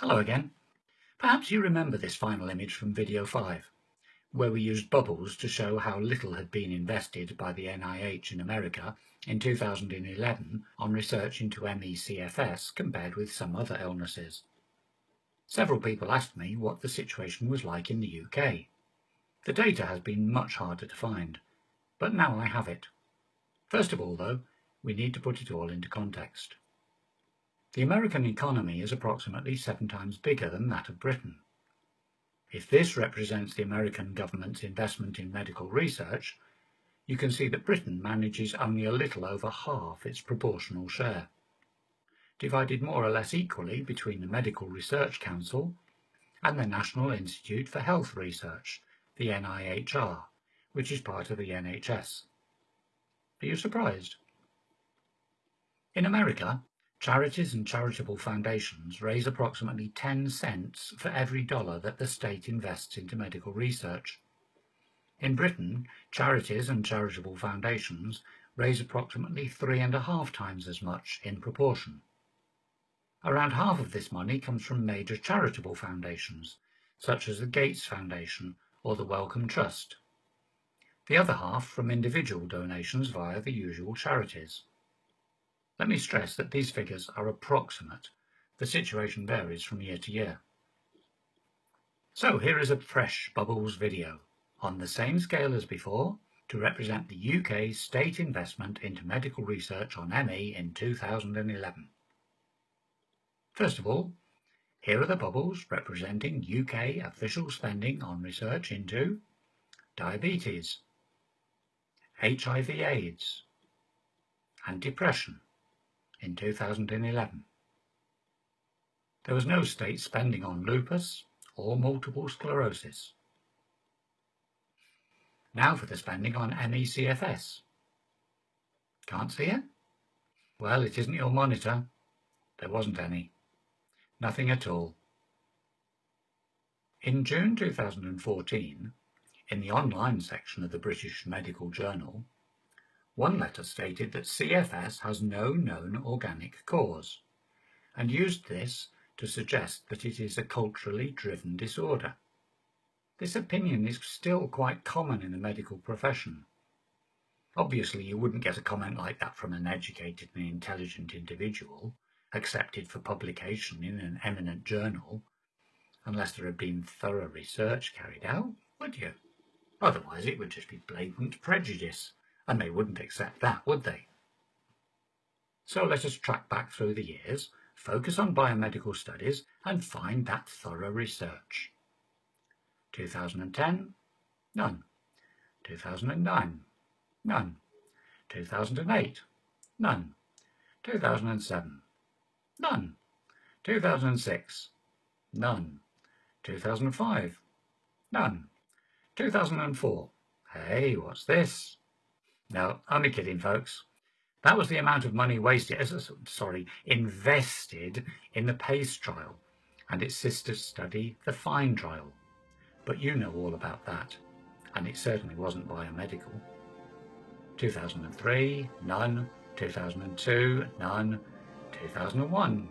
Hello again. Perhaps you remember this final image from video 5, where we used bubbles to show how little had been invested by the NIH in America in 2011 on research into ME/CFS compared with some other illnesses. Several people asked me what the situation was like in the UK. The data has been much harder to find, but now I have it. First of all, though, we need to put it all into context. The American economy is approximately seven times bigger than that of Britain. If this represents the American government's investment in medical research, you can see that Britain manages only a little over half its proportional share, divided more or less equally between the Medical Research Council and the National Institute for Health Research, the NIHR, which is part of the NHS. Are you surprised? In America, Charities and charitable foundations raise approximately 10 cents for every dollar that the state invests into medical research. In Britain, charities and charitable foundations raise approximately three and a half times as much in proportion. Around half of this money comes from major charitable foundations, such as the Gates Foundation or the Wellcome Trust. The other half from individual donations via the usual charities. Let me stress that these figures are approximate. The situation varies from year to year. So here is a fresh Bubbles video, on the same scale as before, to represent the UK state investment into medical research on ME in 2011. First of all, here are the bubbles representing UK official spending on research into diabetes, HIV AIDS, and depression in 2011. There was no state spending on lupus or multiple sclerosis. Now for the spending on ME/CFS. Can't see it? Well, it isn't your monitor. There wasn't any. Nothing at all. In June 2014, in the online section of the British Medical Journal, one letter stated that CFS has no known organic cause, and used this to suggest that it is a culturally driven disorder. This opinion is still quite common in the medical profession. Obviously you wouldn't get a comment like that from an educated and intelligent individual, accepted for publication in an eminent journal, unless there had been thorough research carried out, would you? Otherwise it would just be blatant prejudice and they wouldn't accept that, would they? So let us track back through the years, focus on biomedical studies and find that thorough research. 2010, none. 2009, none. 2008, none. 2007, none. 2006, none. 2005, none. 2004, hey, what's this? No, only kidding, folks. That was the amount of money wasted, sorry, invested in the PACE trial and its sister study, the FINE trial. But you know all about that, and it certainly wasn't biomedical. 2003, none. 2002, none. 2001,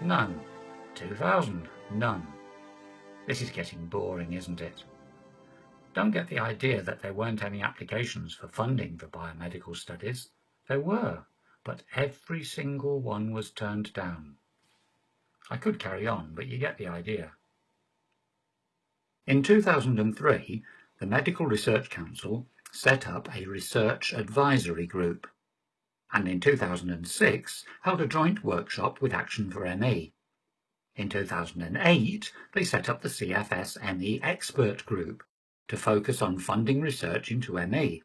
None. 2000. None. This is getting boring, isn't it? Don't get the idea that there weren't any applications for funding for biomedical studies. There were, but every single one was turned down. I could carry on, but you get the idea. In 2003, the Medical Research Council set up a research advisory group and in 2006 held a joint workshop with Action for ME. In 2008, they set up the CFS ME Expert Group to focus on funding research into ME.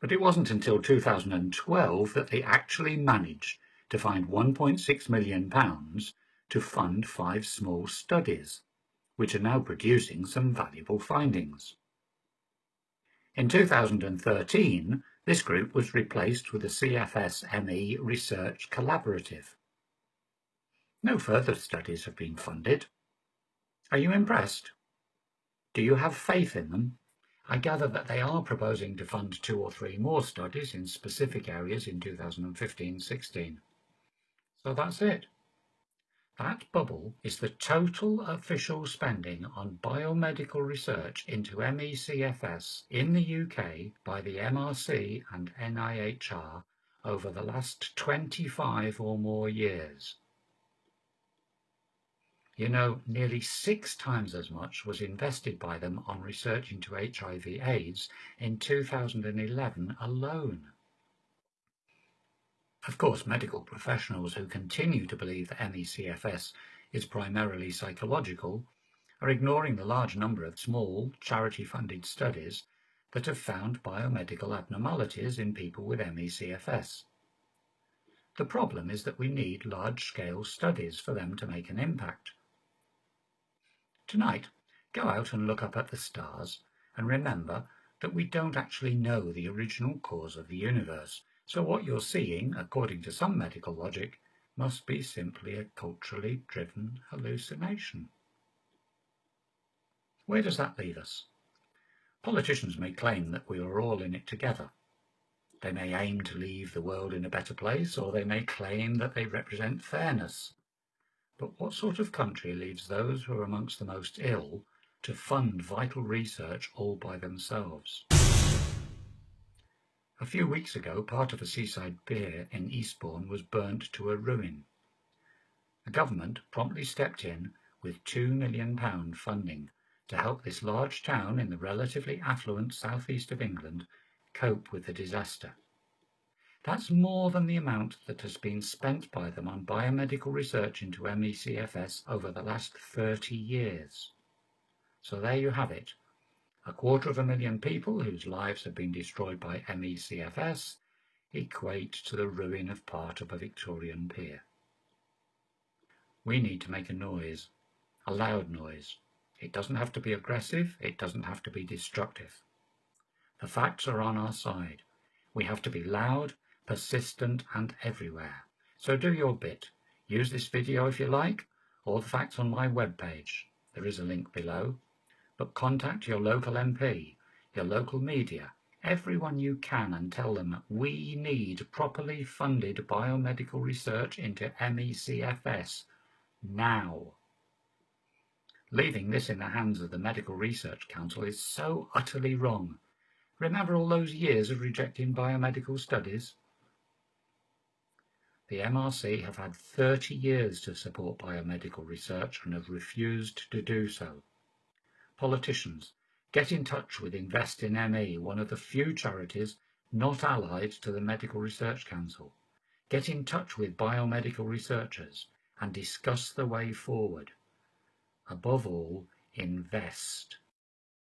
But it wasn't until 2012 that they actually managed to find £1.6 million to fund five small studies, which are now producing some valuable findings. In 2013, this group was replaced with the CFS-ME Research Collaborative. No further studies have been funded. Are you impressed? Do you have faith in them? I gather that they are proposing to fund two or three more studies in specific areas in 2015-16. So that's it. That bubble is the total official spending on biomedical research into MECFS in the UK by the MRC and NIHR over the last 25 or more years. You know, nearly six times as much was invested by them on research into HIV AIDS in 2011 alone. Of course, medical professionals who continue to believe that MECFS is primarily psychological are ignoring the large number of small, charity-funded studies that have found biomedical abnormalities in people with MECFS. The problem is that we need large-scale studies for them to make an impact. Tonight, go out and look up at the stars and remember that we don't actually know the original cause of the universe so what you're seeing, according to some medical logic, must be simply a culturally driven hallucination. Where does that leave us? Politicians may claim that we are all in it together. They may aim to leave the world in a better place, or they may claim that they represent fairness. But what sort of country leaves those who are amongst the most ill to fund vital research all by themselves? A few weeks ago, part of a seaside pier in Eastbourne was burnt to a ruin. The government promptly stepped in with £2 million funding to help this large town in the relatively affluent southeast of England cope with the disaster. That's more than the amount that has been spent by them on biomedical research into MECFS over the last 30 years. So there you have it, a quarter of a million people whose lives have been destroyed by MECFS equate to the ruin of part of a Victorian pier. We need to make a noise, a loud noise. It doesn't have to be aggressive, it doesn't have to be destructive. The facts are on our side. We have to be loud, persistent and everywhere. So do your bit. Use this video if you like, or the facts on my webpage. There is a link below but contact your local MP, your local media, everyone you can and tell them we need properly funded biomedical research into MECFS now. Leaving this in the hands of the Medical Research Council is so utterly wrong. Remember all those years of rejecting biomedical studies? The MRC have had 30 years to support biomedical research and have refused to do so. Politicians, get in touch with Invest in ME, one of the few charities not allied to the Medical Research Council. Get in touch with biomedical researchers and discuss the way forward. Above all, invest.